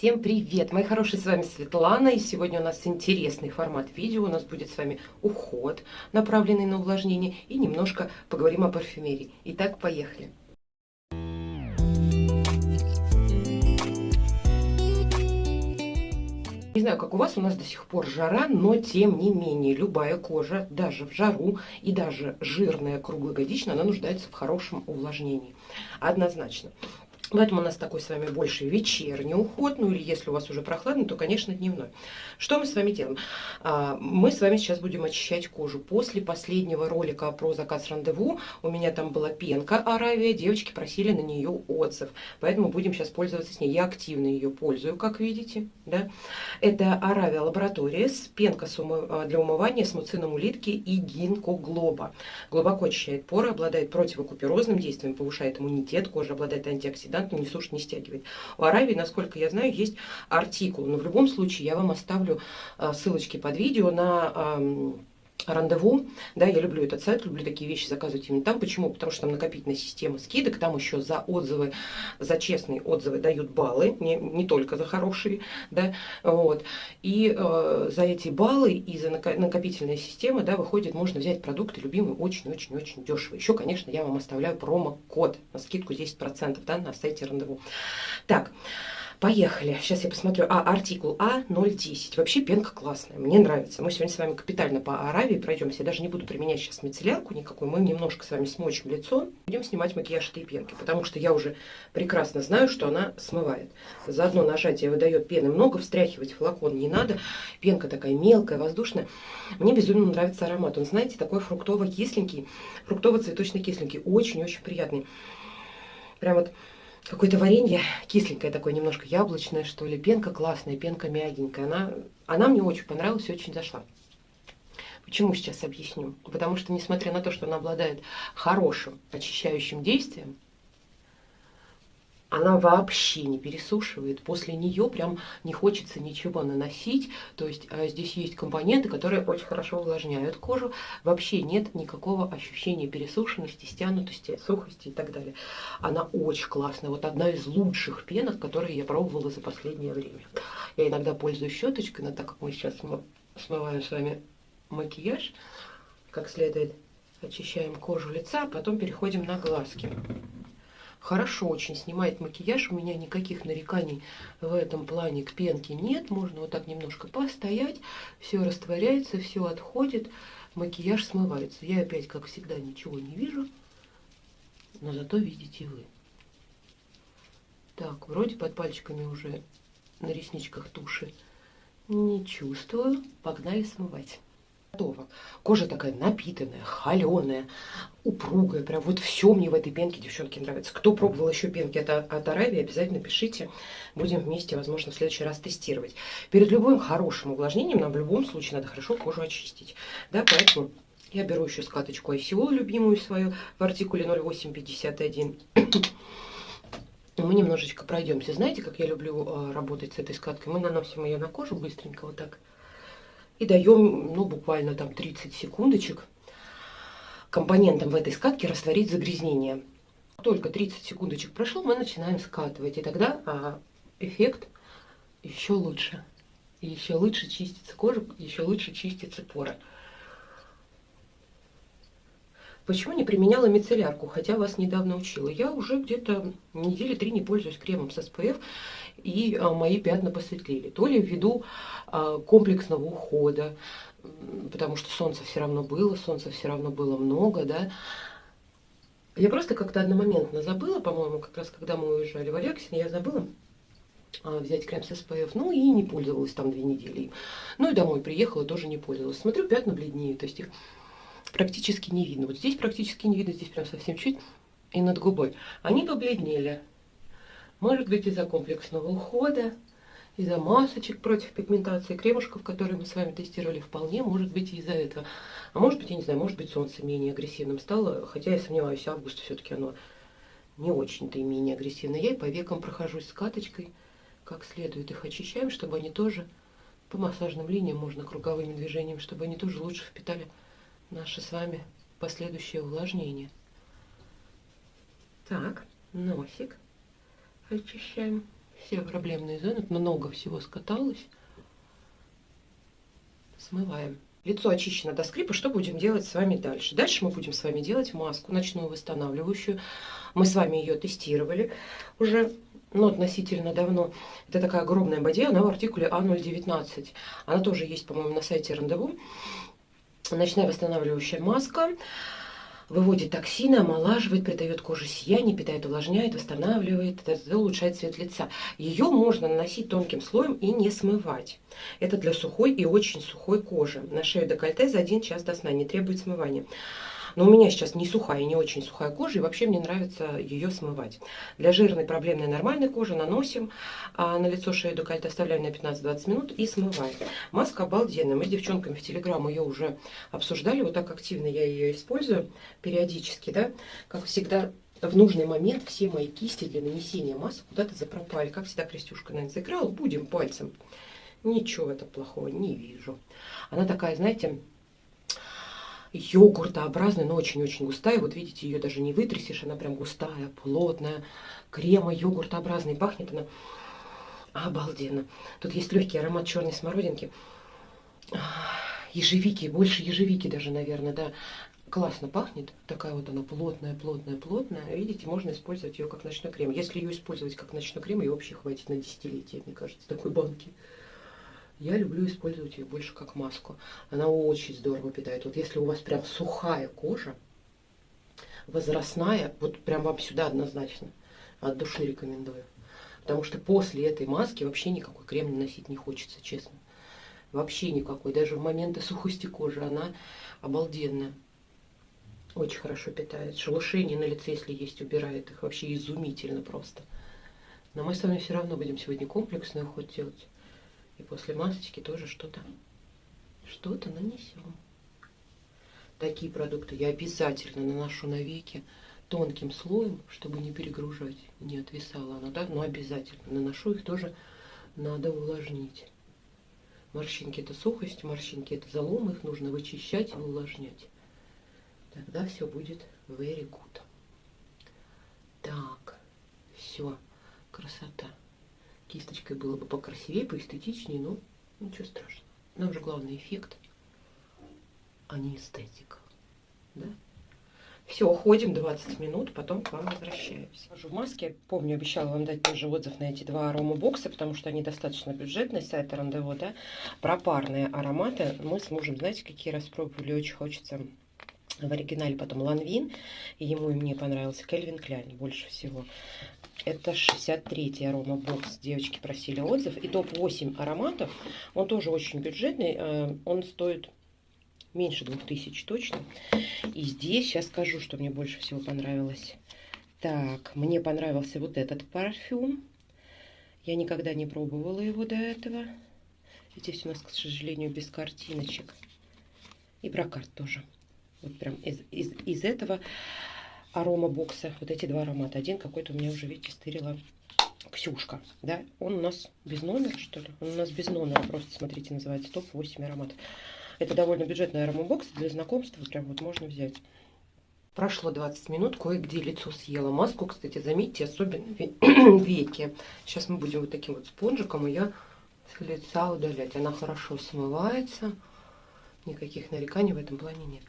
Всем привет! Мои хорошие, с вами Светлана, и сегодня у нас интересный формат видео. У нас будет с вами уход, направленный на увлажнение, и немножко поговорим о парфюмерии. Итак, поехали! Не знаю, как у вас, у нас до сих пор жара, но тем не менее любая кожа, даже в жару и даже жирная круглогодично, она нуждается в хорошем увлажнении. Однозначно. Поэтому у нас такой с вами больше вечерний уход, ну или если у вас уже прохладно, то, конечно, дневной. Что мы с вами делаем? А, мы с вами сейчас будем очищать кожу. После последнего ролика про заказ рандеву у меня там была пенка Аравия, девочки просили на нее отзыв, поэтому будем сейчас пользоваться с ней. Я активно ее пользую, как видите. Да? Это Аравия лаборатория с пенка а, для умывания с муцином улитки и гинкоглоба. Глубоко очищает поры, обладает противокуперозным действием, повышает иммунитет кожи, обладает антиоксидантами да, не сушит, не стягивает. У Аравии, насколько я знаю, есть артикул, но в любом случае я вам оставлю а, ссылочки под видео на рандеву, да, я люблю этот сайт, люблю такие вещи заказывать именно там. Почему? Потому что там накопительная система скидок, там еще за отзывы, за честные отзывы дают баллы, не, не только за хорошие, да, вот. И э, за эти баллы и за накопительная система, да, выходит, можно взять продукты любимые очень-очень-очень дешево. Еще, конечно, я вам оставляю промокод на скидку 10%, да, на сайте рандеву. Так, Поехали. Сейчас я посмотрю. А, артикул А010. Вообще пенка классная. Мне нравится. Мы сегодня с вами капитально по Аравии пройдемся. Я даже не буду применять сейчас мицеллярку никакую. Мы немножко с вами смочим лицо. Будем снимать макияж этой пенки. Потому что я уже прекрасно знаю, что она смывает. За одно нажатие выдает пены много. Встряхивать флакон не надо. Пенка такая мелкая, воздушная. Мне безумно нравится аромат. Он, знаете, такой фруктово-кисленький. Фруктово-цветочно-кисленький. Очень-очень приятный. Прям вот какое-то варенье кисленькое такое, немножко яблочное, что ли. Пенка классная, пенка мягенькая. Она, она мне очень понравилась и очень зашла. Почему сейчас объясню? Потому что, несмотря на то, что она обладает хорошим очищающим действием, она вообще не пересушивает. После нее прям не хочется ничего наносить. То есть а, здесь есть компоненты, которые очень хорошо увлажняют кожу. Вообще нет никакого ощущения пересушенности, стянутости, сухости и так далее. Она очень классная. Вот одна из лучших пенок, которые я пробовала за последнее время. Я иногда пользуюсь щеточкой, но так как мы сейчас смываем с вами макияж, как следует очищаем кожу лица, а потом переходим на глазки хорошо очень снимает макияж. У меня никаких нареканий в этом плане к пенке нет. Можно вот так немножко постоять. Все растворяется, все отходит. Макияж смывается. Я опять, как всегда, ничего не вижу. Но зато видите вы. Так, вроде под пальчиками уже на ресничках туши не чувствую. Погнали смывать готово. Кожа такая напитанная, холеная, упругая. Прям вот все мне в этой пенке, девчонки, нравится. Кто пробовал еще пенки от, от Аравии, обязательно пишите. Будем вместе, возможно, в следующий раз тестировать. Перед любым хорошим увлажнением нам в любом случае надо хорошо кожу очистить. Да, поэтому я беру еще скаточку ICO, любимую свою, в артикуле 0851. Мы немножечко пройдемся. Знаете, как я люблю э, работать с этой скаткой? Мы наносим ее на кожу быстренько вот так и даем, ну, буквально там 30 секундочек компонентам в этой скатке растворить загрязнение. Только 30 секундочек прошло, мы начинаем скатывать, и тогда а, эффект еще лучше. еще лучше чистится кожа, еще лучше чистится поры. Почему не применяла мицеллярку, хотя вас недавно учила? Я уже где-то недели три не пользуюсь кремом с SPF, и а, мои пятна посветлели. То ли ввиду а, комплексного ухода, потому что солнца все равно было, солнца все равно было много, да. Я просто как-то одномоментно забыла, по-моему, как раз когда мы уезжали в Алексин, я забыла а, взять крем с SPF, ну и не пользовалась там две недели. Ну и домой приехала, тоже не пользовалась. Смотрю, пятна бледнеют, то есть их практически не видно. Вот здесь практически не видно, здесь прям совсем чуть и над губой. Они побледнели. Может быть из-за комплексного ухода, из-за масочек против пигментации, кремушков, которые мы с вами тестировали, вполне может быть из-за этого. А может быть, я не знаю, может быть солнце менее агрессивным стало, хотя я сомневаюсь, август все-таки оно не очень-то и менее агрессивное. Я и по векам прохожусь с каточкой, как следует их очищаем, чтобы они тоже по массажным линиям, можно круговыми движениями, чтобы они тоже лучше впитали наше с вами последующее увлажнение. Так, носик очищаем. все проблемные зоны. Много всего скаталось. Смываем. Лицо очищено до скрипа. Что будем делать с вами дальше? Дальше мы будем с вами делать маску ночную восстанавливающую. Мы с вами ее тестировали уже ну, относительно давно. Это такая огромная боди, она в артикуле А019. Она тоже есть, по-моему, на сайте Рандеву. Ночная восстанавливающая маска выводит токсины, омолаживает, придает коже сияние, питает, увлажняет, восстанавливает, улучшает цвет лица. Ее можно наносить тонким слоем и не смывать. Это для сухой и очень сухой кожи. На шею декольте за один час до сна не требует смывания. Но у меня сейчас не сухая не очень сухая кожа, и вообще мне нравится ее смывать. Для жирной, проблемной, нормальной кожи наносим а на лицо шею декольте, оставляем на 15-20 минут и смываем. Маска обалденная. Мы с девчонками в Телеграм ее уже обсуждали. Вот так активно я ее использую периодически, да. Как всегда, в нужный момент все мои кисти для нанесения масок куда-то запропали. Как всегда, Крестюшка, наверное, заиграла. Будем пальцем. Ничего в этом плохого не вижу. Она такая, знаете, йогуртообразная, но очень-очень густая. Вот видите, ее даже не вытрясешь, она прям густая, плотная, крема йогуртообразный. Пахнет она обалденно. Тут есть легкий аромат черной смородинки. Ежевики, больше ежевики даже, наверное, да. Классно пахнет. Такая вот она плотная, плотная, плотная. Видите, можно использовать ее как ночной крем. Если ее использовать как ночной крем, ее вообще хватит на десятилетие, мне кажется, такой банки. Я люблю использовать ее больше как маску. Она очень здорово питает. Вот если у вас прям сухая кожа, возрастная, вот прям вам сюда однозначно. От души рекомендую. Потому что после этой маски вообще никакой крем наносить не хочется, честно. Вообще никакой. Даже в моменты сухости кожи она обалденная. Очень хорошо питает. Шелушение на лице, если есть, убирает их. Вообще изумительно просто. Но мы с вами все равно будем сегодня комплексный уход делать. И после масочки тоже что-то что-то нанесем. Такие продукты я обязательно наношу на веки тонким слоем, чтобы не перегружать, не отвисала она, да, но обязательно наношу их тоже надо увлажнить. Морщинки это сухость, морщинки это залом, их нужно вычищать и увлажнять. Тогда все будет very good. Так, все, красота. Кисточкой было бы покрасивее, поэстетичнее, но ничего страшного. Нам же главный эффект, а не эстетика. Да? Все, уходим 20 минут, потом к вам возвращаемся. В маске, помню, обещала вам дать тоже отзыв на эти два аромабокса, потому что они достаточно бюджетные, сайт Рандево, да. Про парные ароматы мы с мужем, знаете, какие распробовали, очень хочется в оригинале потом Ланвин, и ему и мне понравился Кельвин Кляйн больше всего. Это 63-й аромабокс. Девочки просили отзыв. И топ-8 ароматов. Он тоже очень бюджетный. Э, он стоит меньше 2000 точно. И здесь сейчас скажу, что мне больше всего понравилось. Так, мне понравился вот этот парфюм. Я никогда не пробовала его до этого. Здесь у нас, к сожалению, без картиночек. И брокарт тоже. Вот прям из, из, из этого арома бокса. Вот эти два аромата. Один какой-то у меня уже, видите, стырила Ксюшка. Да? Он у нас без номера, что ли? Он у нас без номера. Просто, смотрите, называется топ-8 ароматов. Это довольно бюджетный аромабокс. Для знакомства прям вот можно взять. Прошло 20 минут, кое-где лицо съела. Маску, кстати, заметьте, особенно веки. Сейчас мы будем вот таким вот спонжиком ее с лица удалять. Она хорошо смывается. Никаких нареканий в этом плане нет.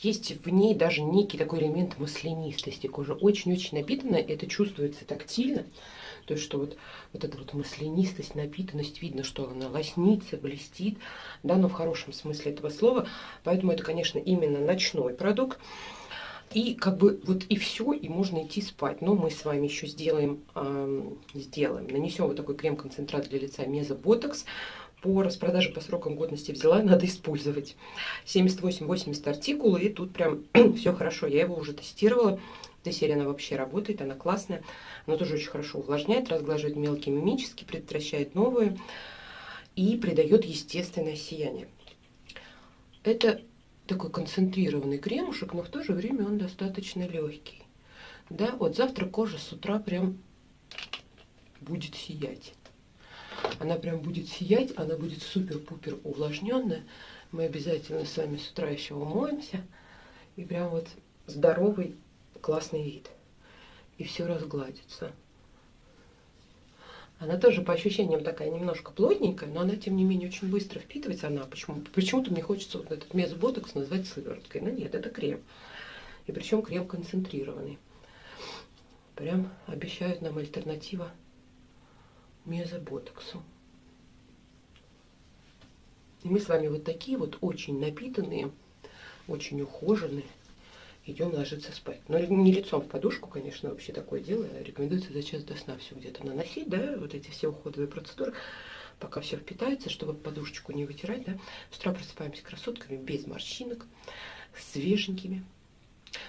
Есть в ней даже некий такой элемент маслянистости. Кожа очень-очень напитанная, это чувствуется тактильно. То есть, что вот, вот эта вот маслянистость, напитанность, видно, что она лоснится, блестит, да, но в хорошем смысле этого слова. Поэтому это, конечно, именно ночной продукт. И как бы вот и все, и можно идти спать. Но мы с вами еще сделаем, э, сделаем, нанесем вот такой крем-концентрат для лица Мезоботокс по распродаже по срокам годности взяла, надо использовать. 78-80 артикулы, и тут прям все хорошо. Я его уже тестировала. Эта серия, она вообще работает, она классная. Она тоже очень хорошо увлажняет, разглаживает мелкие мимически, предотвращает новые и придает естественное сияние. Это такой концентрированный кремушек, но в то же время он достаточно легкий. Да, вот завтра кожа с утра прям будет сиять. Она прям будет сиять, она будет супер-пупер увлажненная. Мы обязательно с вами с утра еще умоемся. И прям вот здоровый, классный вид. И все разгладится. Она тоже по ощущениям такая немножко плотненькая, но она, тем не менее, очень быстро впитывается. Она почему, почему-то мне хочется вот этот мезоботокс назвать сывороткой. Но нет, это крем. И причем крем концентрированный. Прям обещают нам альтернатива мезоботоксу. И мы с вами вот такие вот очень напитанные, очень ухоженные, идем ложиться спать. Но не лицом в подушку, конечно, вообще такое дело. Рекомендуется за час до сна все где-то наносить, да, вот эти все уходовые процедуры, пока все впитается, чтобы подушечку не вытирать, да. С утра просыпаемся красотками, без морщинок, свеженькими.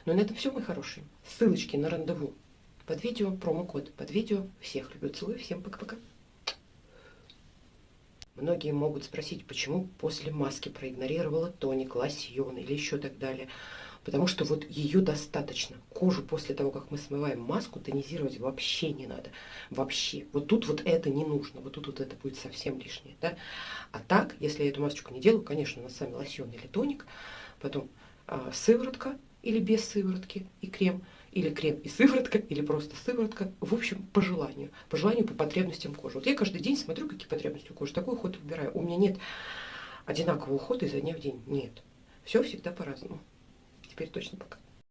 Ну на этом все, мои хорошие. Ссылочки на рандеву под видео, промокод под видео. Всех люблю, целую, всем пока-пока. Многие могут спросить, почему после маски проигнорировала тоник, лосьон или еще так далее потому что вот ее достаточно. Кожу после того, как мы смываем маску, тонизировать вообще не надо. Вообще. Вот тут вот это не нужно, вот тут вот это будет совсем лишнее. Да? А так, если я эту масочку не делаю, конечно, на сами лосьон или тоник, потом а, сыворотка или без сыворотки и крем, или крем и сыворотка, или просто сыворотка, в общем, по желанию, по желанию, по потребностям кожи. Вот я каждый день смотрю, какие потребности у кожи, такой уход выбираю. У меня нет одинакового ухода изо дня в день, нет. Все всегда по-разному теперь точно пока.